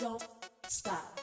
don't stop.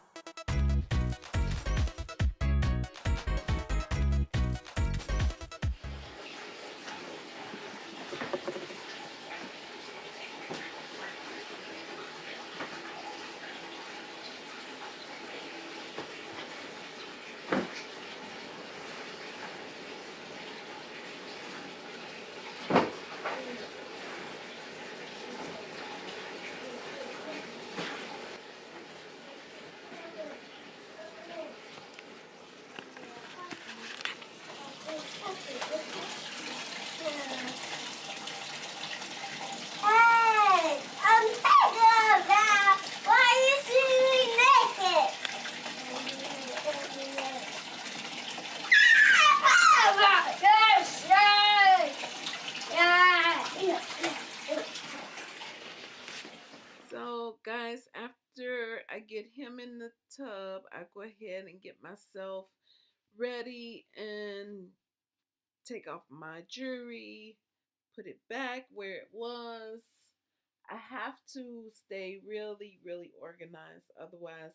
And get myself ready and take off my jewelry, put it back where it was. I have to stay really, really organized, otherwise,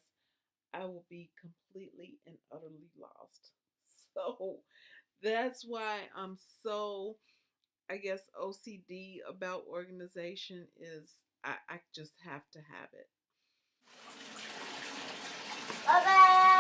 I will be completely and utterly lost. So, that's why I'm so, I guess, OCD about organization is I, I just have to have it. Bye-bye,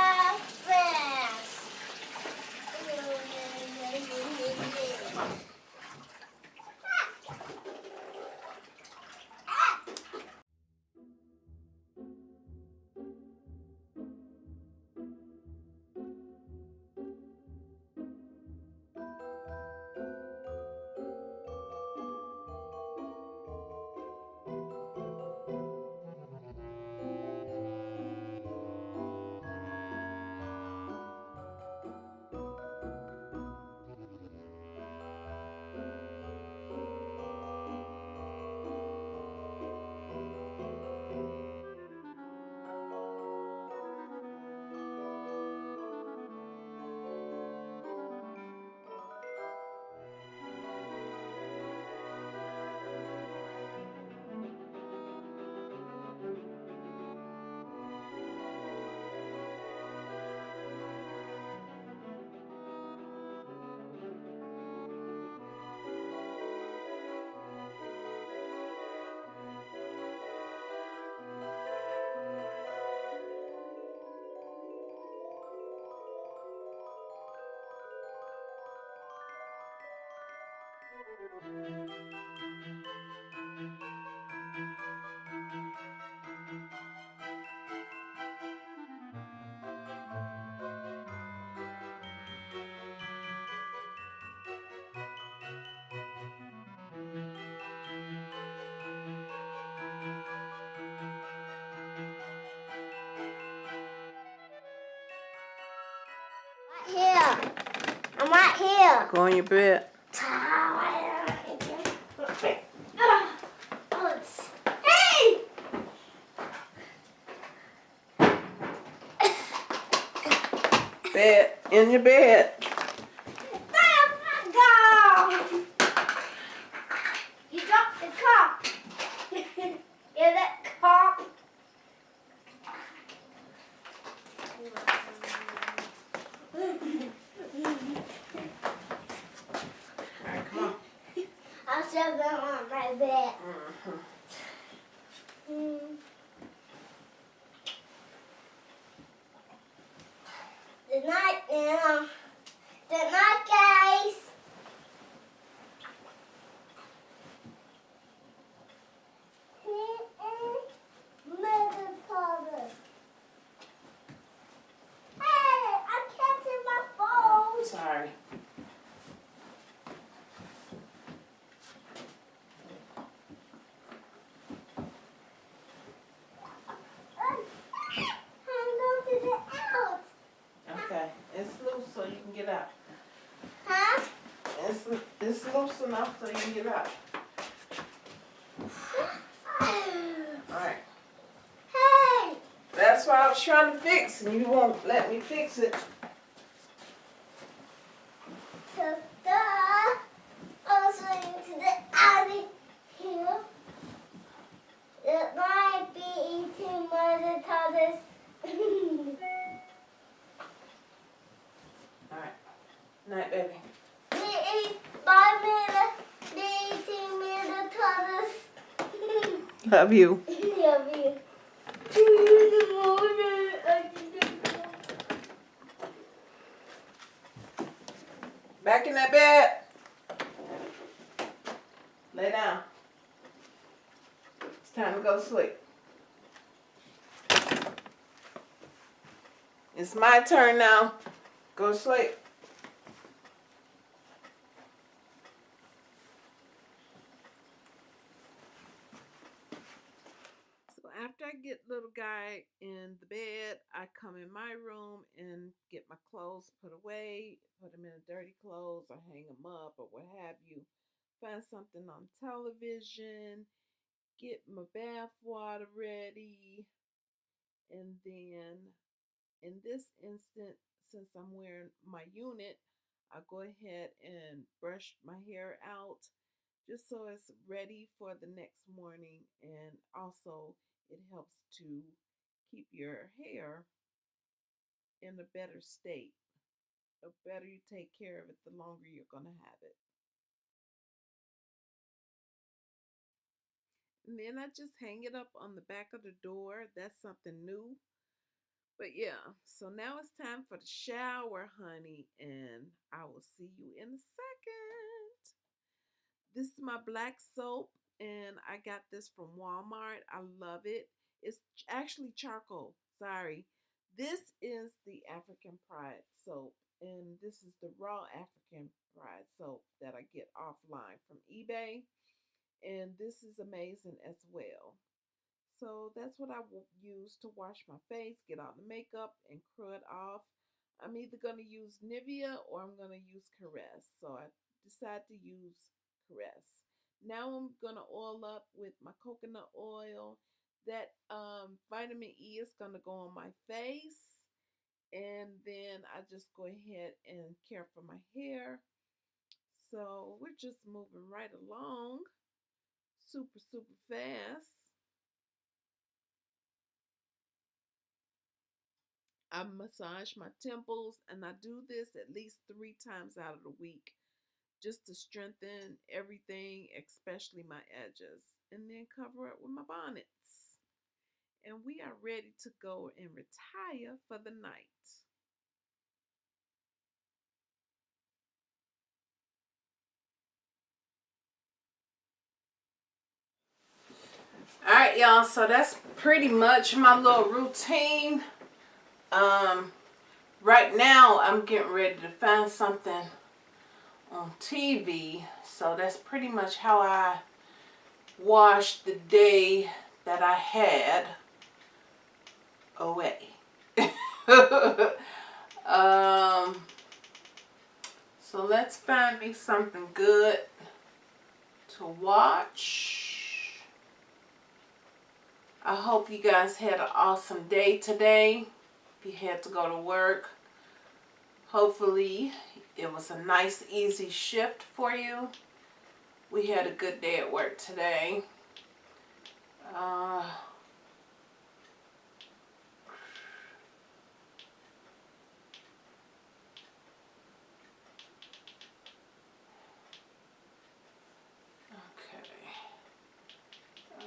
here. I'm right here. Go on your bed. Hey! Bed. In your bed. You dropped the cup. Get that cup. Alright, come on. I'm still going on my bed. Mm. Good night now. Good night, guys. Mother, father. Hey, I can't see my phone. Sorry. I'm going to get out. Okay. It's loose so you can get out. Huh? It's, enough so you can get out. Alright. Hey! That's why I was trying to fix and you won't let me fix it. Sister, I'm going to the alley here. It might be eating by the time. Night, baby. They ate five minutes. They eating me the toddlers. Love you. Love you. Back in that bed. Lay down. It's time to go to sleep. It's my turn now. Go sleep. So after I get little guy in the bed, I come in my room and get my clothes put away, put them in dirty clothes, or hang them up, or what have you. Find something on television, get my bath water ready, and then in this instant, since I'm wearing my unit, I go ahead and brush my hair out just so it's ready for the next morning and also it helps to keep your hair in a better state. The better you take care of it, the longer you're going to have it. And then I just hang it up on the back of the door. That's something new. But yeah, so now it's time for the shower, honey, and I will see you in a second. This is my black soap, and I got this from Walmart. I love it. It's actually charcoal. Sorry. This is the African Pride soap, and this is the raw African Pride soap that I get offline from eBay. And this is amazing as well. So that's what I will use to wash my face, get all the makeup, and crud off. I'm either going to use Nivea or I'm going to use Caress. So I decided to use Caress. Now I'm going to oil up with my coconut oil. That um, vitamin E is going to go on my face. And then I just go ahead and care for my hair. So we're just moving right along super, super fast. I massage my temples and I do this at least three times out of the week just to strengthen everything, especially my edges, and then cover it with my bonnets. And we are ready to go and retire for the night. All right, y'all. So that's pretty much my little routine. Um, right now I'm getting ready to find something on TV. So that's pretty much how I washed the day that I had away. um, so let's find me something good to watch. I hope you guys had an awesome day today. If you had to go to work, hopefully it was a nice, easy shift for you. We had a good day at work today. Uh, okay. Uh,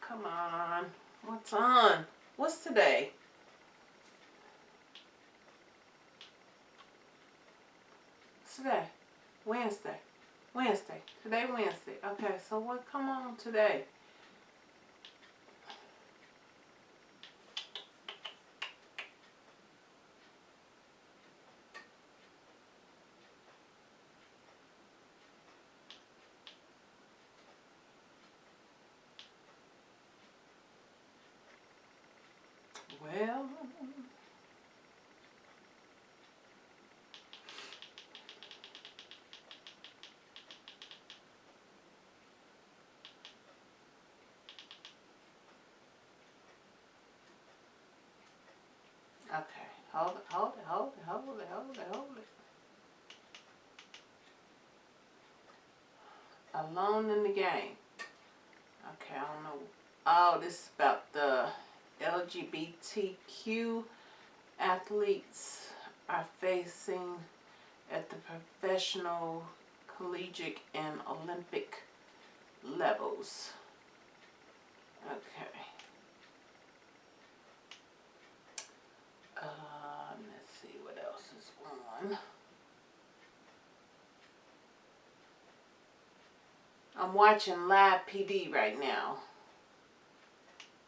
come on. What's on? What's today? Today? Wednesday. Wednesday. Today Wednesday. Okay, so what come on today? Well, okay. Hold it, hold it, hold it, hold it, hold it, hold it. Alone in the game. Okay, I don't know. Oh, this is about the LGBTQ athletes are facing at the professional, collegiate, and Olympic levels. Okay. Um, let's see what else is on. I'm watching Live PD right now.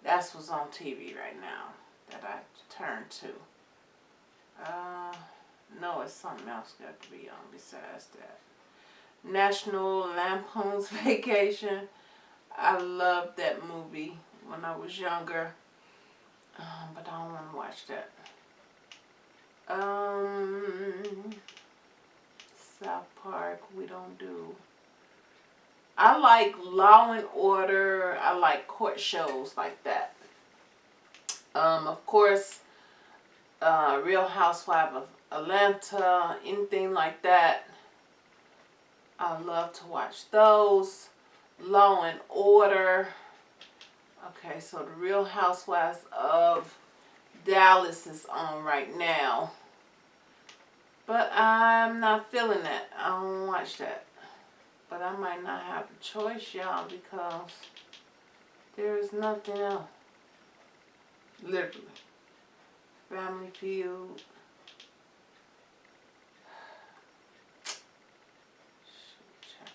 That's what's on TV right now that I turned to. Uh, no, it's something else got to be on besides that. National Lampoon's Vacation. I loved that movie when I was younger. Um, but I don't want to watch that. Um, South Park, we don't do. I like Law and Order. I like court shows like that. Um, of course, uh, Real Housewife of Atlanta, anything like that. I love to watch those. Law and Order. Okay, so the Real Housewives of Dallas is on right now. But I'm not feeling that. I don't watch that. But I might not have a choice, y'all, because there is nothing else. Literally. Family Feud.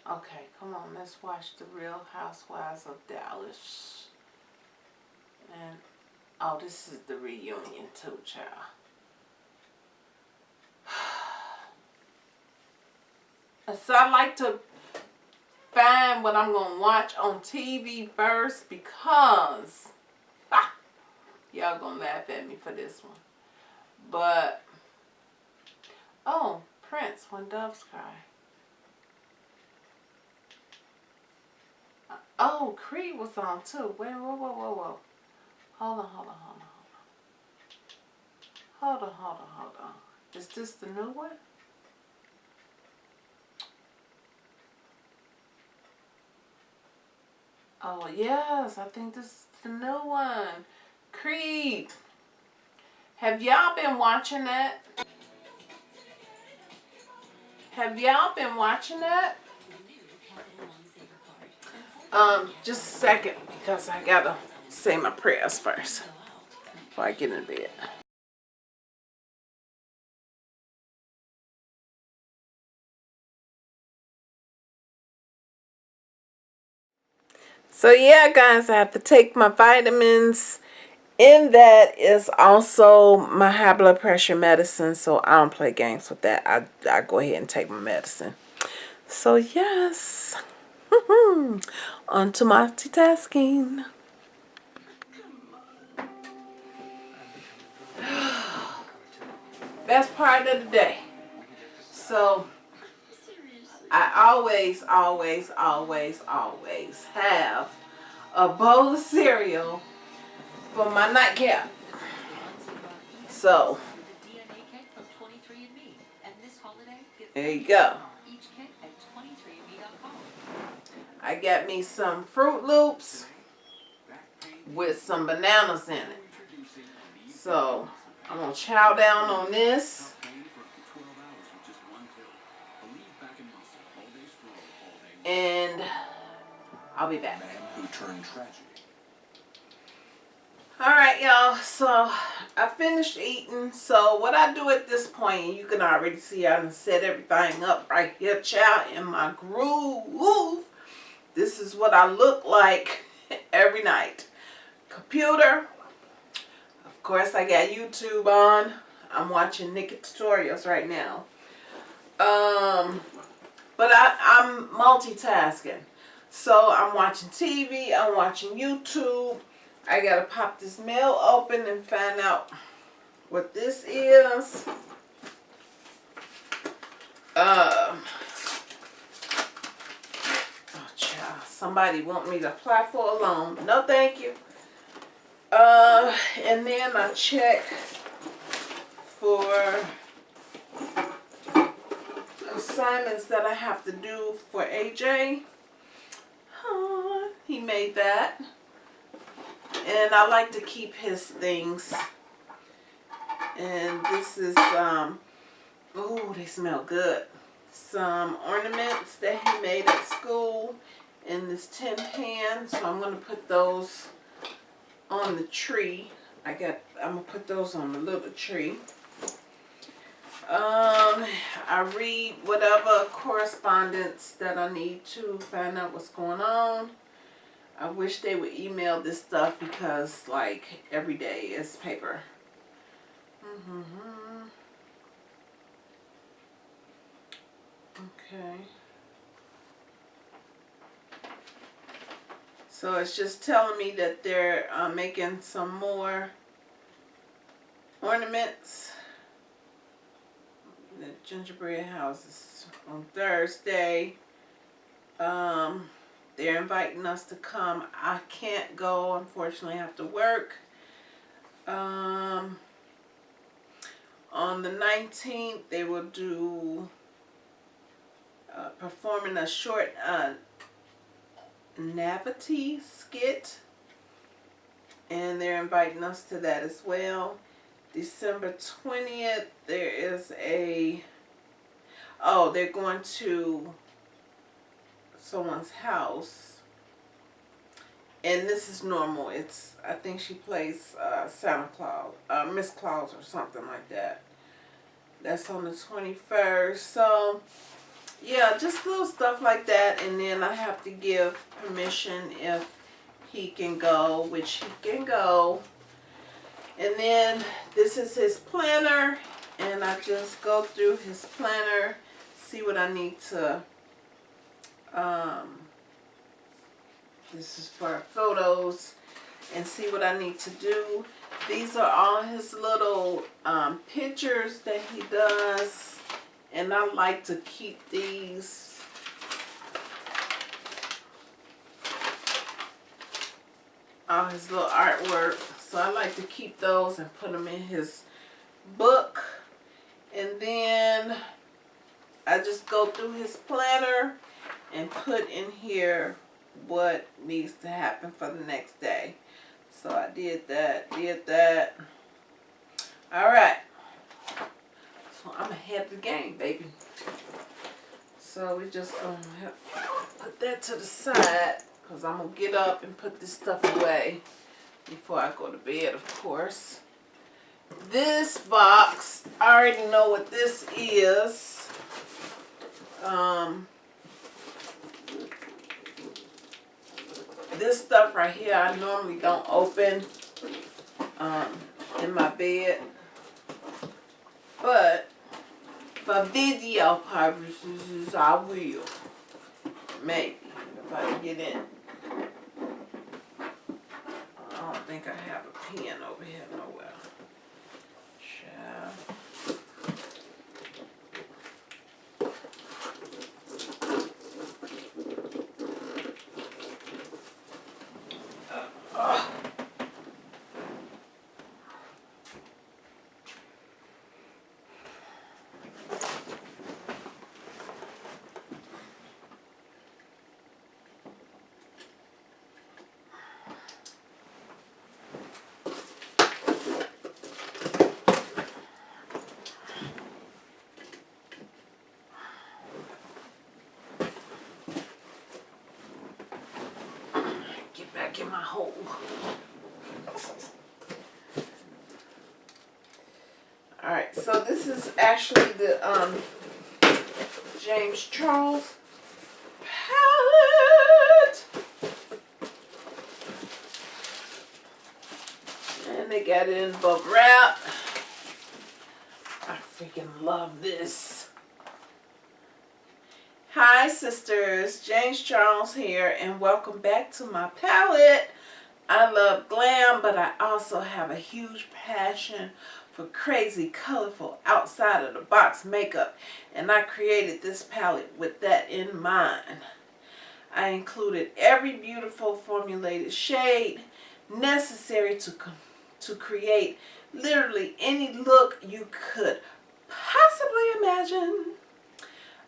Okay, come on, let's watch The Real Housewives of Dallas. And, oh, this is the reunion too, child. So I like to find what I'm going to watch on TV first because y'all going to laugh at me for this one. But, oh, Prince, When Doves Cry. Uh, oh, Creed was on too. Wait, whoa, whoa, whoa, whoa. Hold on, hold on, hold on, hold on. Hold on, hold on, hold on. Is this the new one? Oh, yes, I think this is the new one. Creed. Have y'all been watching it? Have y'all been watching it? Um, just a second because I gotta say my prayers first before I get in bed. So yeah, guys, I have to take my vitamins. In that is also my high blood pressure medicine, so I don't play games with that. I, I go ahead and take my medicine. So yes, on to multitasking. Best part of the day. So I always, always, always, always have a bowl of cereal for my nightcap. So, there you go. I got me some Froot Loops with some bananas in it. So, I'm going to chow down on this. and I'll be back. Who turned tragedy. Alright y'all, so I finished eating. So what I do at this point, you can already see I done set everything up right here, child, in my groove. This is what I look like every night. Computer. Of course, I got YouTube on. I'm watching NikkieTutorials right now. Um, but I, I'm multitasking. So I'm watching TV, I'm watching YouTube. I gotta pop this mail open and find out what this is. Um, oh child, somebody want me to apply for a loan. No thank you. Uh, and then I check for assignments that I have to do for AJ. He made that. And I like to keep his things. And this is um, oh, they smell good. Some ornaments that he made at school in this tin pan. So I'm going to put those on the tree. I got, I'm going to put those on the little tree. Um, I read whatever correspondence that I need to find out what's going on. I wish they would email this stuff because like every day is paper. Mm -hmm. Okay. So it's just telling me that they're uh, making some more ornaments. The gingerbread houses on Thursday. Um, they're inviting us to come. I can't go, unfortunately, I have to work. Um, on the 19th, they will do uh, performing a short uh, Nativity skit. And they're inviting us to that as well. December 20th, there is a, oh, they're going to someone's house. And this is normal. It's, I think she plays uh, Santa Claus, uh, Miss Claus or something like that. That's on the 21st. So, yeah, just little stuff like that. And then I have to give permission if he can go, which he can go. And then this is his planner. And I just go through his planner, see what I need to, um, this is for photos, and see what I need to do. These are all his little um, pictures that he does and I like to keep these all his little artwork. So I like to keep those and put them in his book. And then I just go through his planner and put in here what needs to happen for the next day. So I did that did that. All right so I'm ahead of the game, baby. So we just gonna put that to the side because I'm gonna get up and put this stuff away before I go to bed, of course. This box, I already know what this is. Um, this stuff right here, I normally don't open um, in my bed. But for video purposes, I will. Maybe, if I get in. I don't think I have a pen over here nowhere. Back in my hole. Alright, so this is actually the um, James Charles palette. And they got it in bubble wrap. I freaking love this. Hi sisters, James Charles here and welcome back to my palette. I love glam but I also have a huge passion for crazy colorful outside of the box makeup and I created this palette with that in mind. I included every beautiful formulated shade necessary to, to create literally any look you could possibly imagine.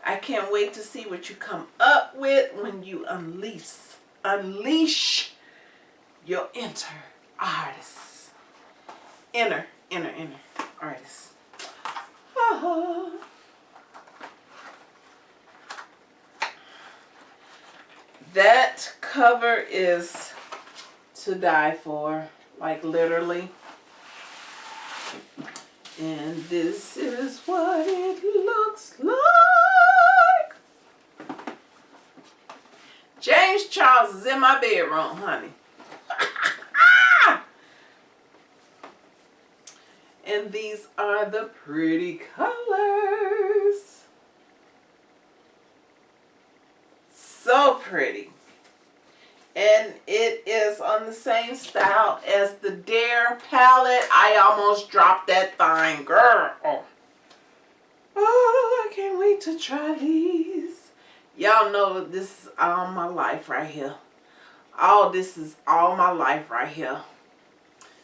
I can't wait to see what you come up with when you unleash, unleash your inner artist. Inner, inner, inner artist. Oh. That cover is to die for, like literally. And this is what it looks like. James Charles is in my bedroom, honey. and these are the pretty colors. So pretty. And it is on the same style as the Dare palette. I almost dropped that thing, girl. Oh, I can't wait to try these. Y'all know this is all my life right here. All this is all my life right here.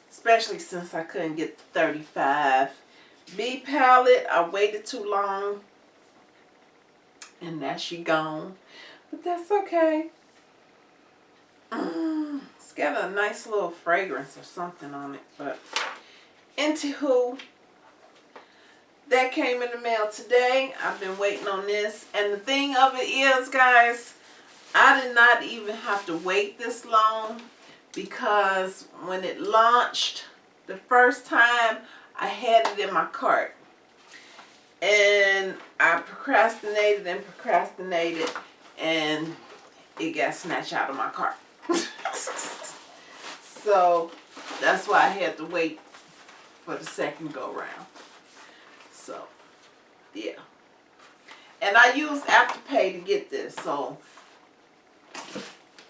Especially since I couldn't get the 35 B palette. I waited too long. And now she gone. But that's okay. Mm, it's got a nice little fragrance or something on it. But anywho, that came in the mail today. I've been waiting on this. And the thing of it is, guys, I did not even have to wait this long because when it launched the first time, I had it in my cart. And I procrastinated and procrastinated and it got snatched out of my cart. so that's why I had to wait for the second go round. So yeah. And I used Afterpay to get this, so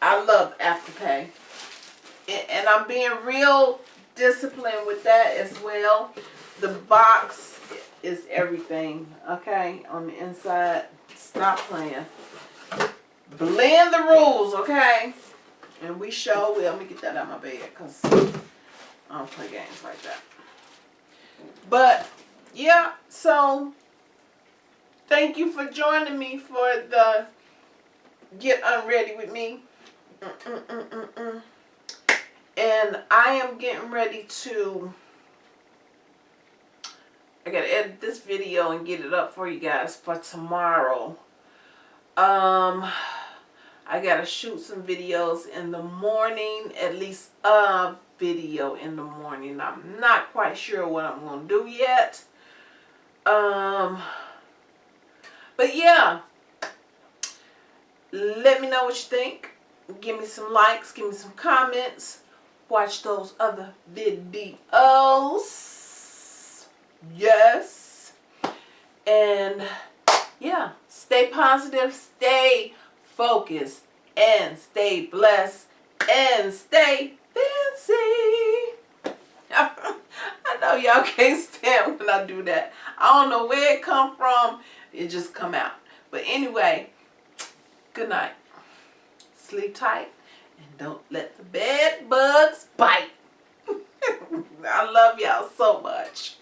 I love Afterpay. And I'm being real disciplined with that as well. The box is everything, okay, on the inside. Stop playing. Blend the rules, okay? And we show will. Let me get that out of my bed because I don't play games like that. But, yeah, so thank you for joining me for the Get Unready with me. And I am getting ready to I gotta edit this video and get it up for you guys for tomorrow. Um I gotta shoot some videos in the morning, at least a video in the morning. I'm not quite sure what I'm gonna do yet. Um, but yeah, let me know what you think. Give me some likes, give me some comments. Watch those other videos. Yes. And yeah, stay positive, stay focused, and stay blessed, and stay fancy. Know y'all can't stand when I do that. I don't know where it come from. It just come out. But anyway, good night. Sleep tight. And don't let the bed bugs bite. I love y'all so much.